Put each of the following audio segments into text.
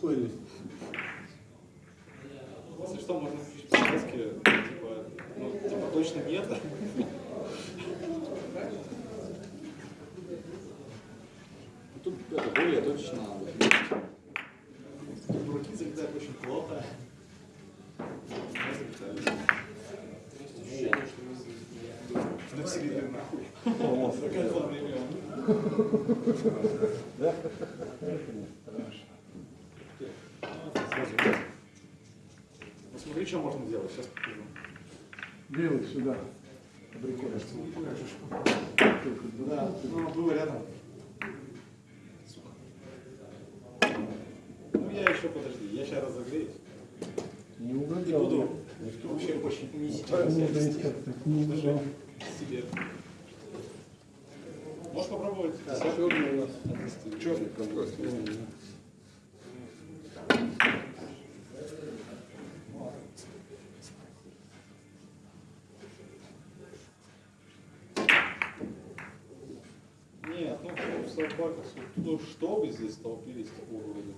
пыли. Если что, можно включить подсказки, типа, ну, типа точно нет. Тут это более точно. Дураки залетают очень плохо. Навсегда нахуй. Такая зла время. Посмотри, Делай сюда. Абрикос. Да, ну, было рядом. Ну, я еще, подожди, я сейчас разогреюсь. Не угадал. буду вообще очень унизительно Ну, себя да, вести. не угадал. себе. Можешь попробовать? Черный у нас. Черный. Нет, ну в собаках, ну чтобы здесь столпились такого рода.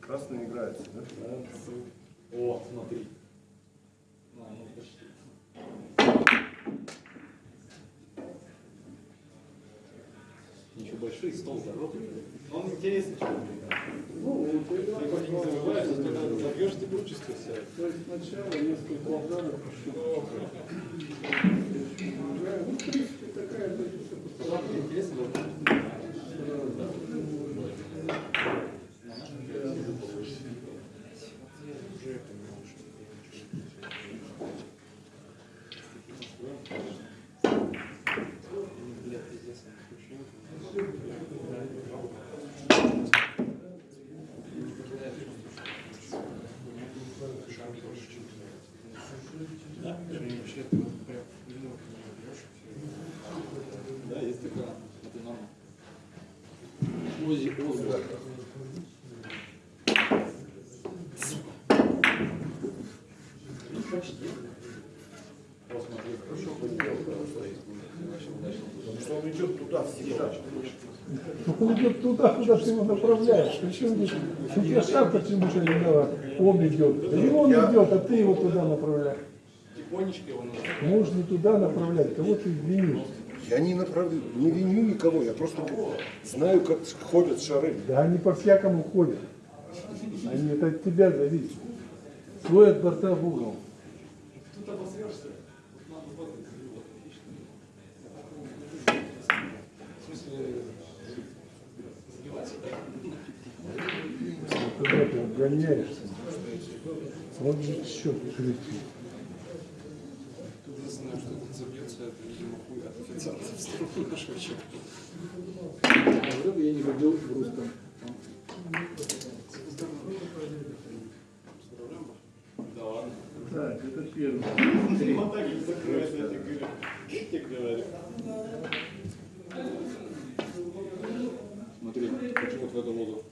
Красный играется, да? О, смотри. А, ну почти. Ничего большой стол здоровый. Он интересный человек. Ты его не забьешь, ты прочувствуешь себя. То есть сначала несколько ударов. Ну, в принципе, такая позиция. Интересно, да? Да, Ози. Ну, почти. Посмотри, хорошо поделал. Потому что он идет туда всегда. Он идет туда, куда ты его направляешь. Причем здесь Супер почему же не дала? Он идет. И он Я- идет, а ты его туда направляешь. Тихонечко его надо. Нужно туда направлять. Кого ты винишь? Я не направляю, не виню никого, я просто знаю, как ходят шары. Да они по-всякому ходят. Они это от тебя зависит. Свой от борта в угол. Тут обосрешься. Когда ты обгоняешься, вот же счет крутит. Единственное, что тут забьется, это, видимо, официанта в нашего человека. Я не ходил в русском. Да ладно. Так, это первый. Вот так и закроется, я тебе говорю. Я тебе говорю. Смотри, хочу вот в эту воду.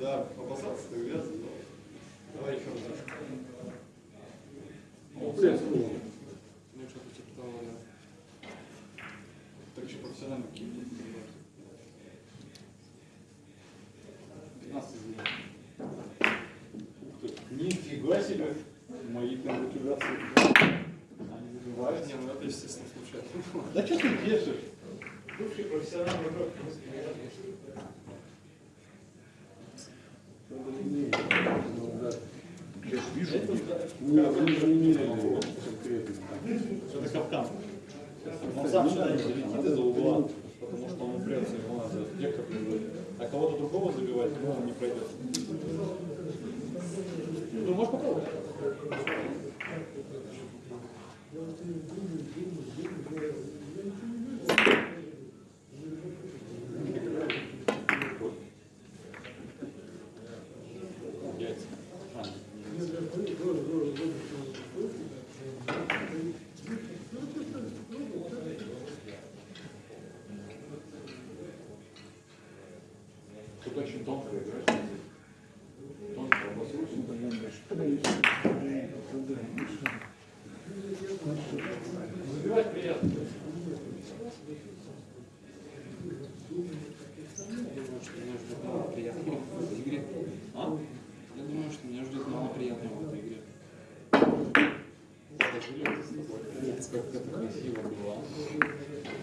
Да, попасаться ты грязно, но... Давай еще разочек. Ну, блядь, ну, Ну, что-то типа того, да. Так еще профессионально какие-то. 15 извини. Ух ты, Мои конгратуляции. Они забивают. не, ну это естественно случайно. Да что ты держишь? Бывший профессиональный игрок. Я же вижу, Это капкан. Он сам сюда не залетит из-за угла, потому что он упрется, его надо вектор прибыть. А кого-то другого забивать, ну, он не пройдет. Ну, можешь попробовать. Яйца.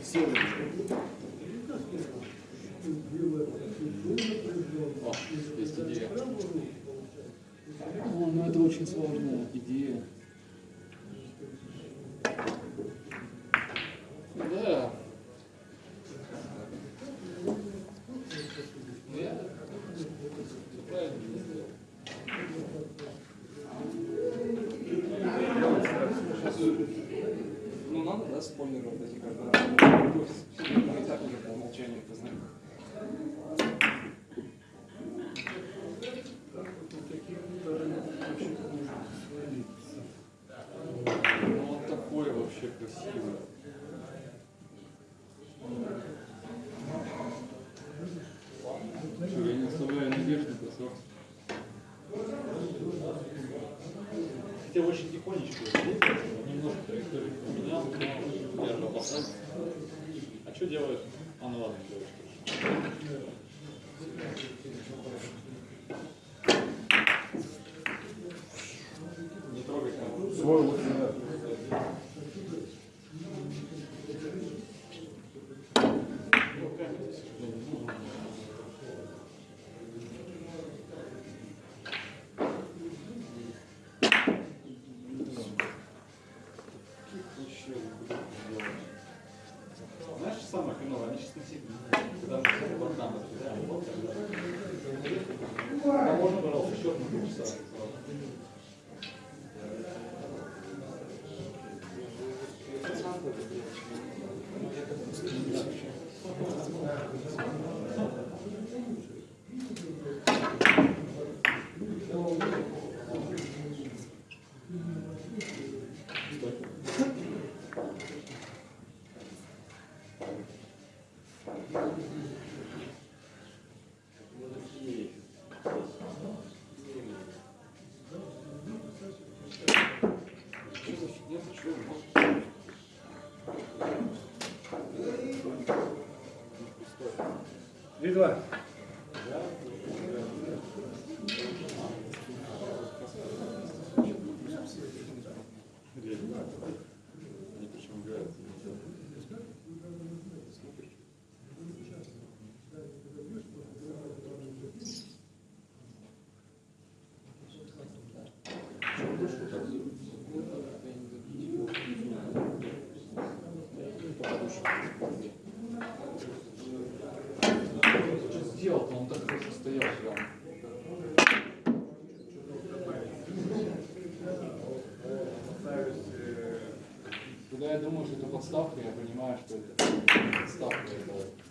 Сила. О, есть идея. О, ну это очень сложная идея. очень тихонечко ну, немножко траекторию поменял, но держу А что делаешь? А ну ладно, Eduardo. думаю, что это подставка, я понимаю, что это подставка. Это...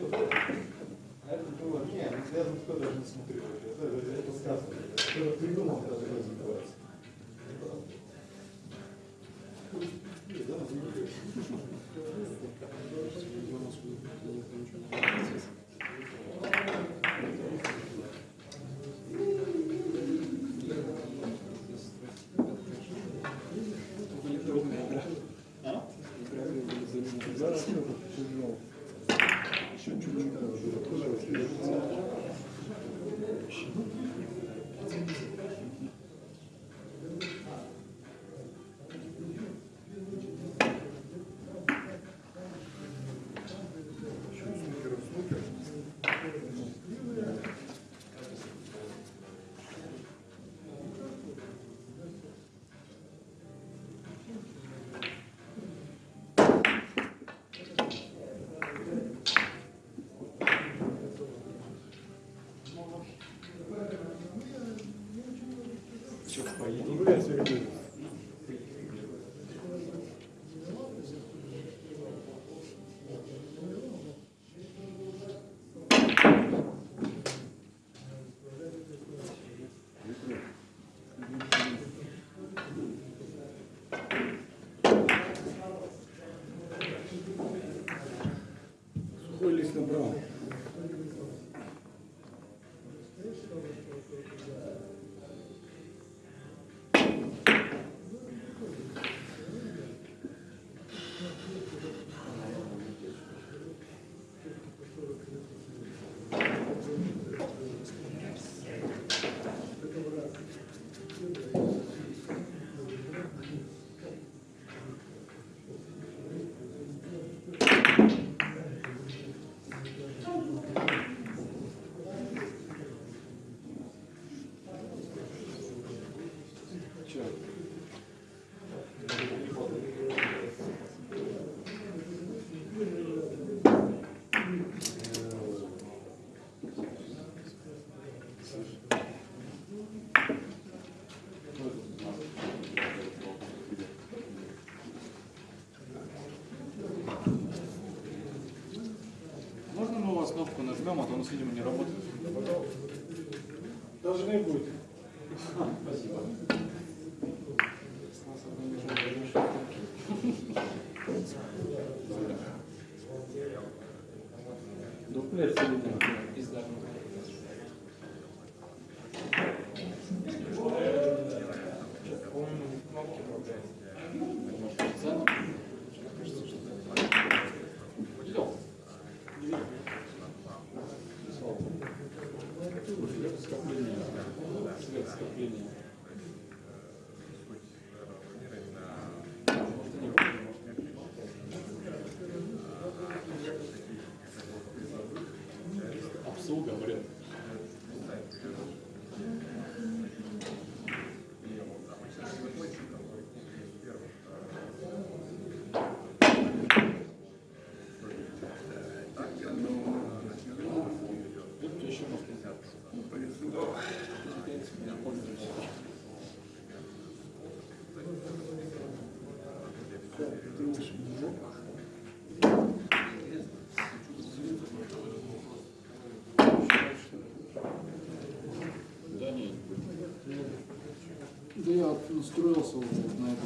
вообще-то, это было, не, ну, я на кто даже не смотрю, это, это сказано. Сухой лист набрал. Нас, видимо, не работает. Должны быть. Дуплет соединен. Да я настроился уже на это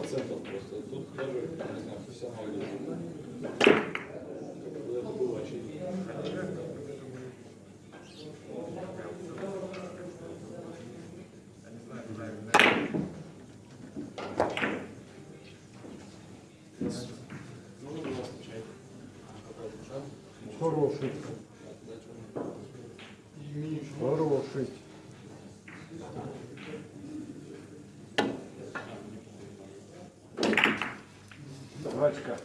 процентов просто. Тут даже, не знаю, профессионалы говорят. Это было очевидно. Хороший. Так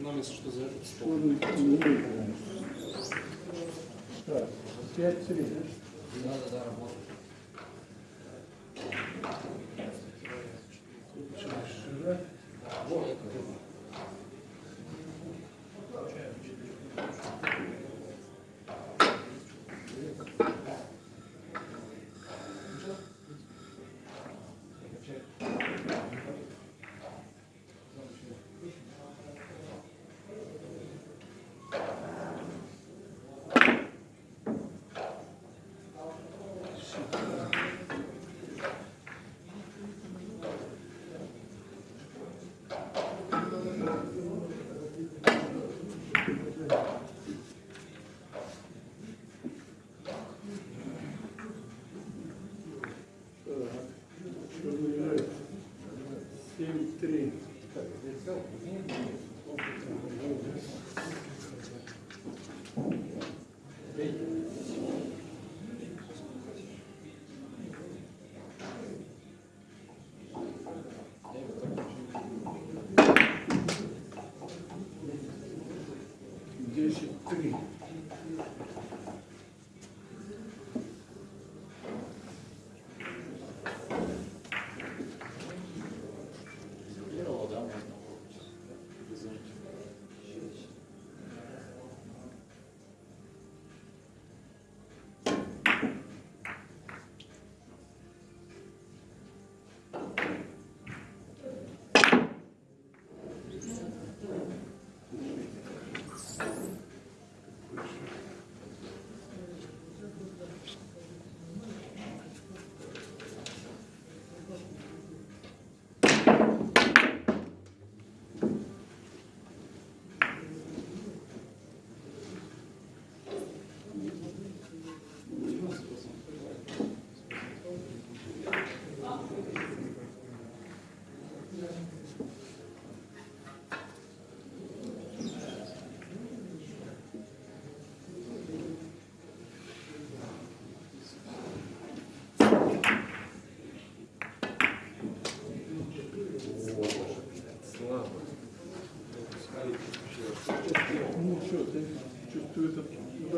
нам, если что, за этот стол. Так, пять три. Надо, да, работать.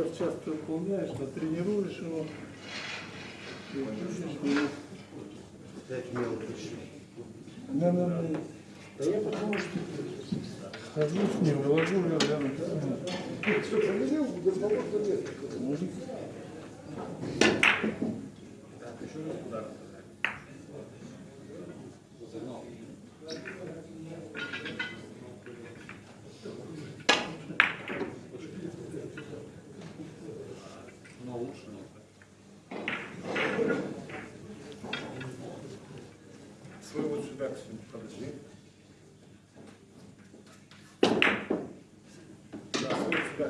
Удар часто выполняешь, натренируешь его. и будешь, и- Да, да, да. Да я потому что Хожу с ним, выложу его рядом. все проверил, разговор залез. Мужик. Загнал. Но лучше нет. Свой вот сюда, к себе, подожди. Да,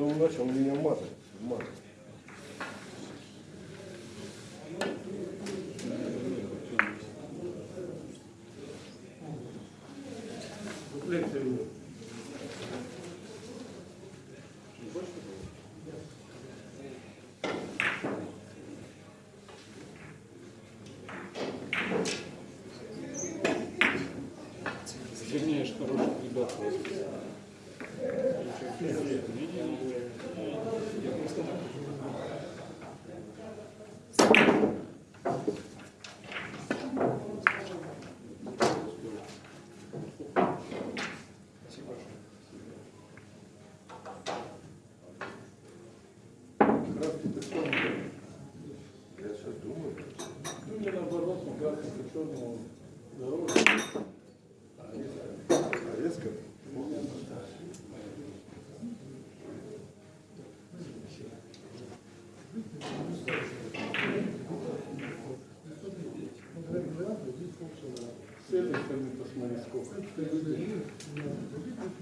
Что-то он начал меня мазать. мазать. Вернее, хороших ребят просто. Краски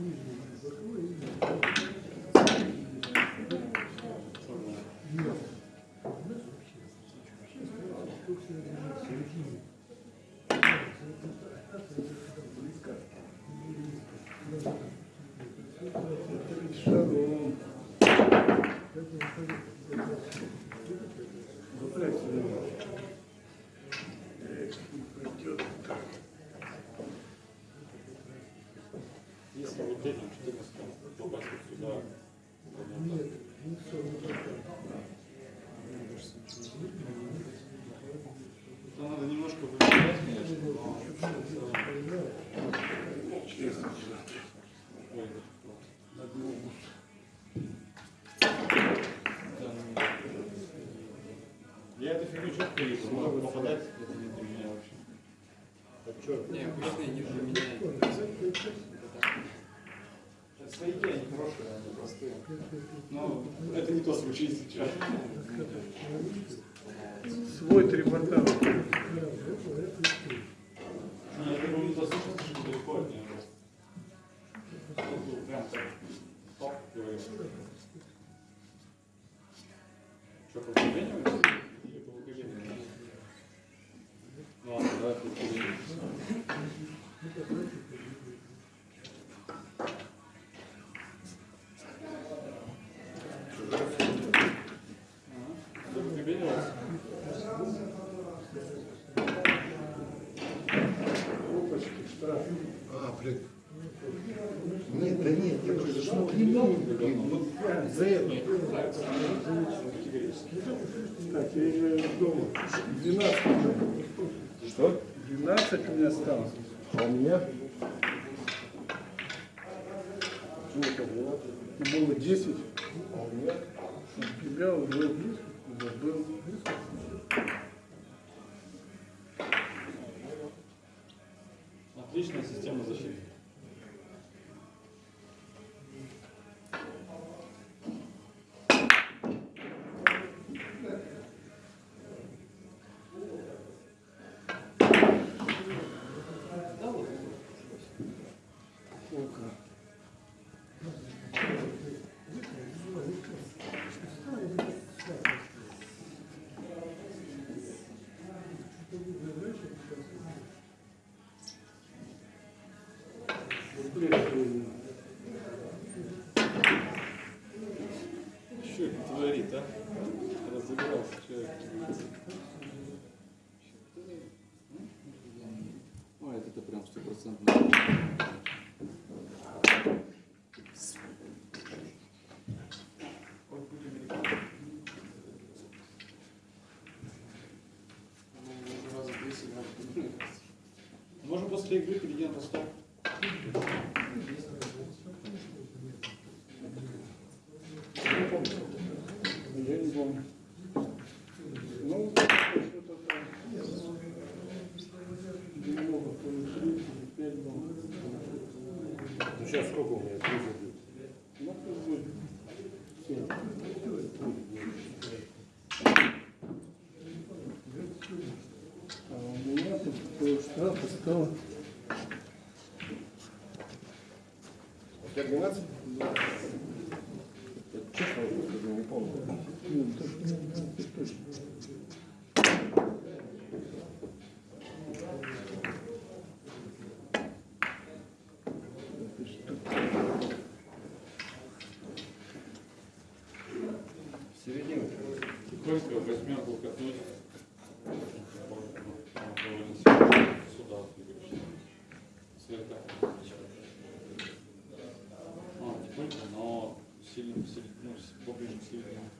Mm-hmm. Если вот этим 14 попасть вот сюда, то надо немножко выбирать, конечно, но сейчас. Свой три Блин. Нет, да нет, я просто смотрел, блин, вот за это. Так, я играю дома. 12 уже. Что? 12 у меня осталось. А у меня? И было 10. А у меня? У тебя уже забыл. Система защиты. Что это творит, а? Разыгрался человек. Ой, это прям стопроцентно. Уже раза 10 играли. Можно после игры перейти на постав. Я не помню. Ну, что-то там. Немного, то ли три, то ли пять было. Ну сейчас сколько у меня? Три забит. Ну, пусть будет семь. А у меня тут такой штраф стало. У тебя 12? Честно, я не помню. Середине. Тихонько восьмерку катнуть. Сюда двигаешься. Но сильно, сильно, ну, поближе к середине.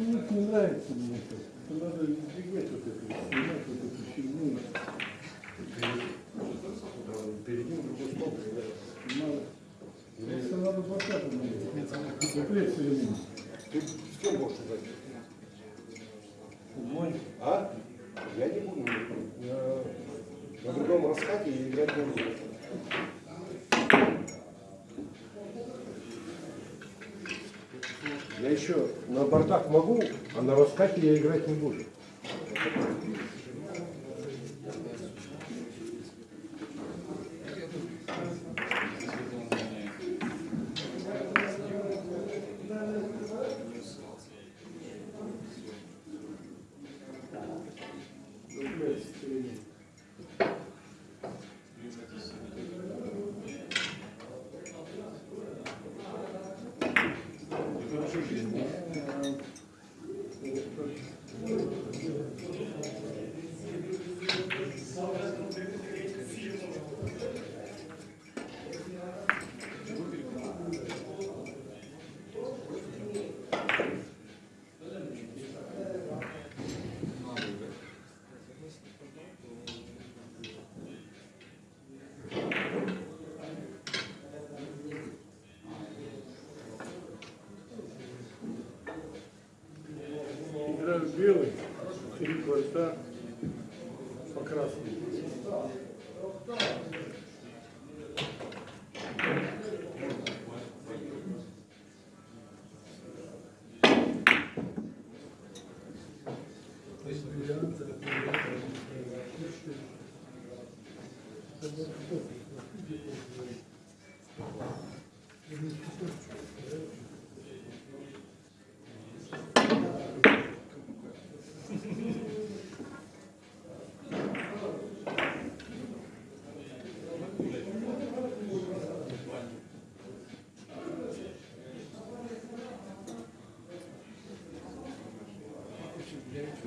Ну, вот не нравится мне это. Надо избегать вот этого, снимать вот эту фигню. Перед ним другой стол. Надо. Просто надо найти. Запрет все время. Ты с кем будешь играть? Мой. А? Я не буду. Я на другом раскате и играть не буду. Я еще на бортах могу, раскате я играть не буду. Играю в белый, три кварта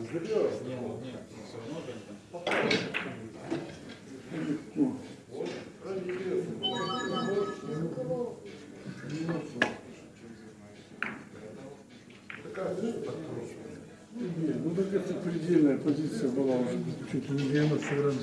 не забилось? Нет, нет, все равно же они там. Ну, так это предельная позиция была уже. Чуть ли не 90 раз.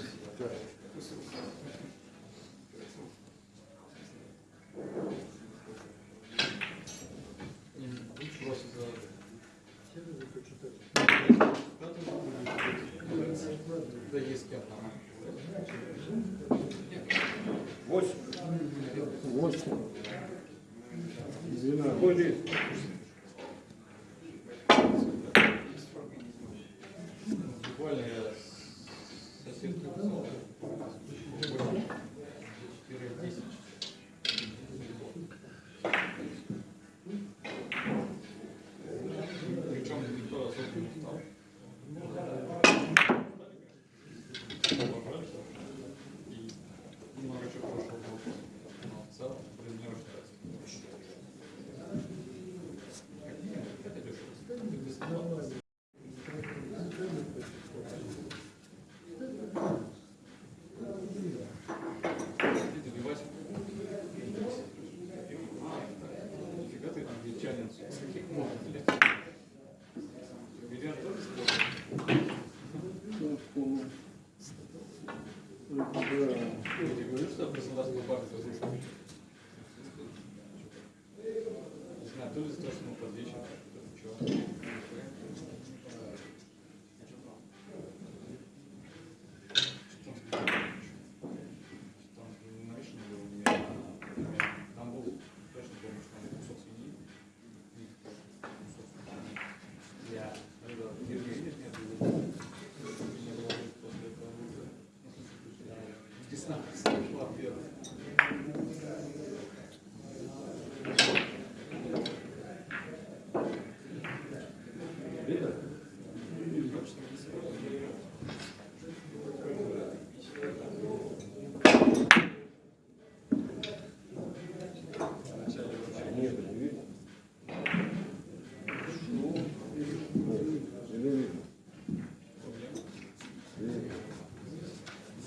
what was it?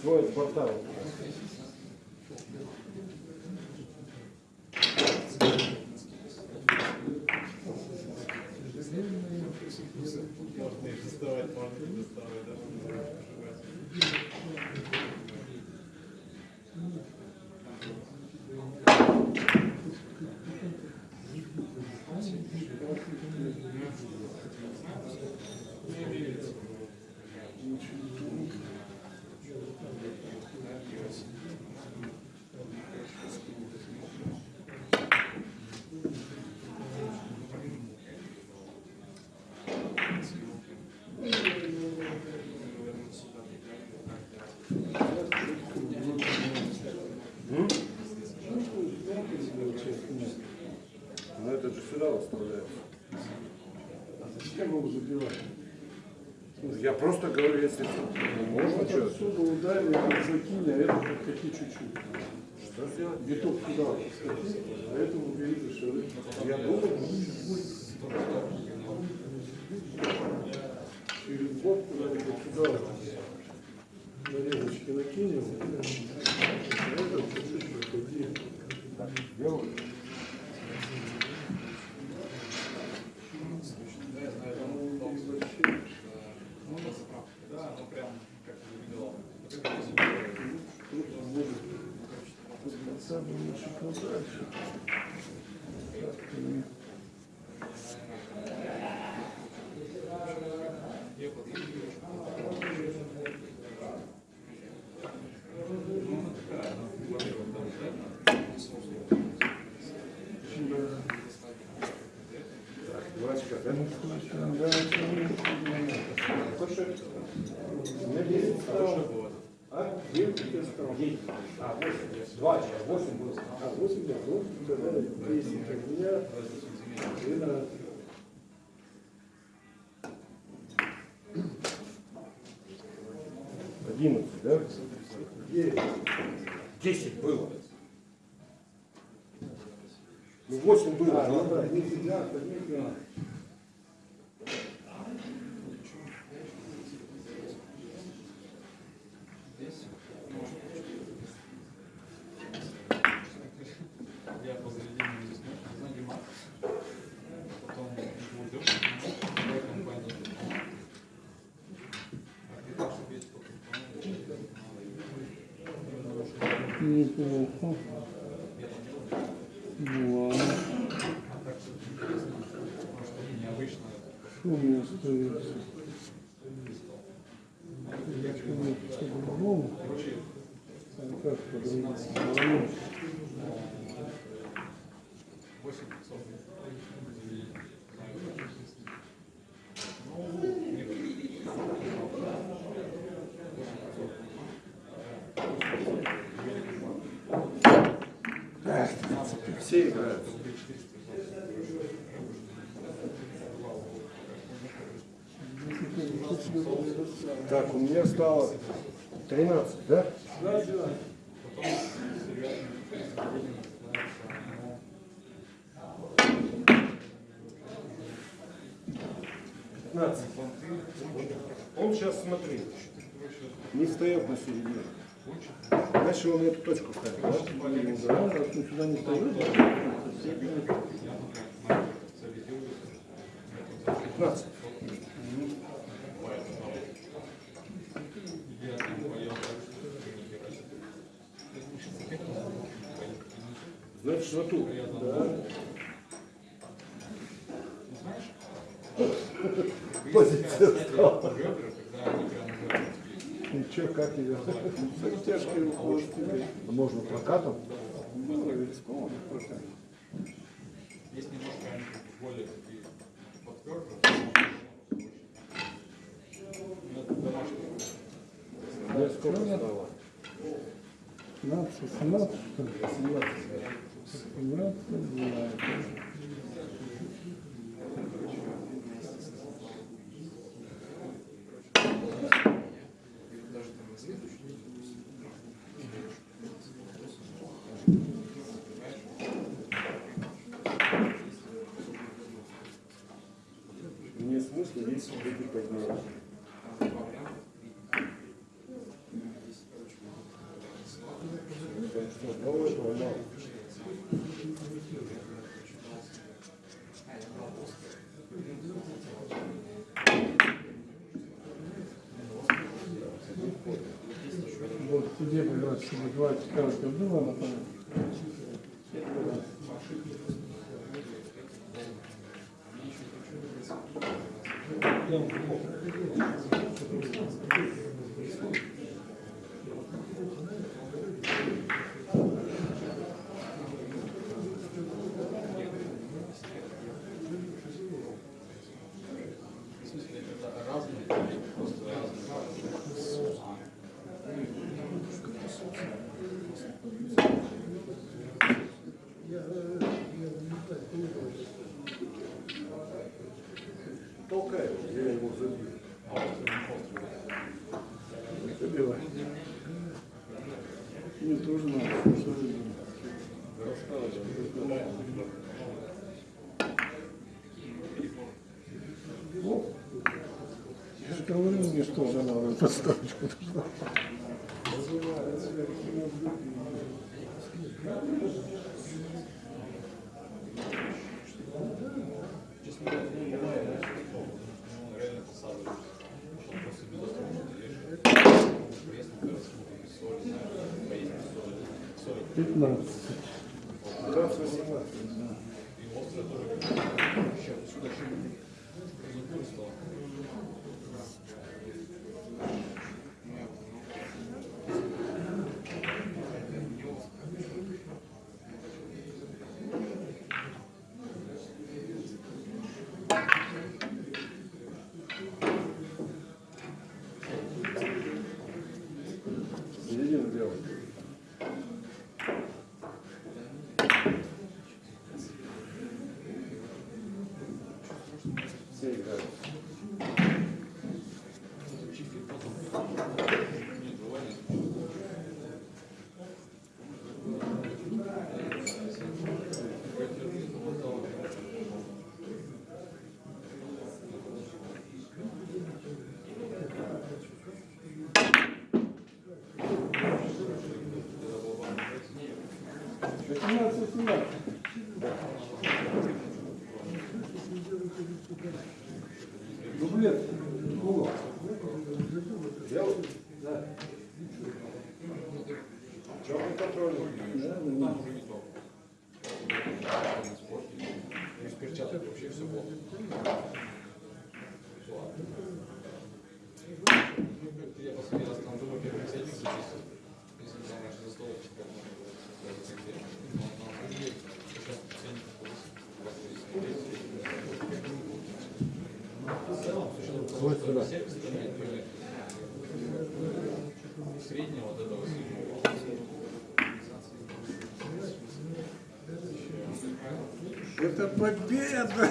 Двое с борта. Я просто говорю, если можно что Отсюда ударили, а закинь, а это какие чуть-чуть. Что сделать? Биток туда подкати, а это увеличишь. Я думаю, Через год куда-нибудь туда на резочки накинем. А? 9 А, 8. 2 10 Одиннадцать. Десять было. Ну, восемь было. А, ну да, 10, 12, 12. Ну Все играют. Так, у меня стало 13, да? Пятнадцать. Он сейчас, смотри, не встает на середину. Значит, он эту точку ставит, да? Да, не Пятнадцать. Значит, что тут? Позиция стала как ее? Тяжкий уход. Можно прокатом? Было виском, прокатом. Есть немножко более такие. Ну, ну, я сколько сдала? 15, 17, 17, 17, 17, Нет смысла, если люди подняли. Вот где, блядь, чтобы два каждого было, напомню. Мне тоже надо. Я же говорю, мне что же надо подставочку нужна. 15. 15 18. No. да. Это победа!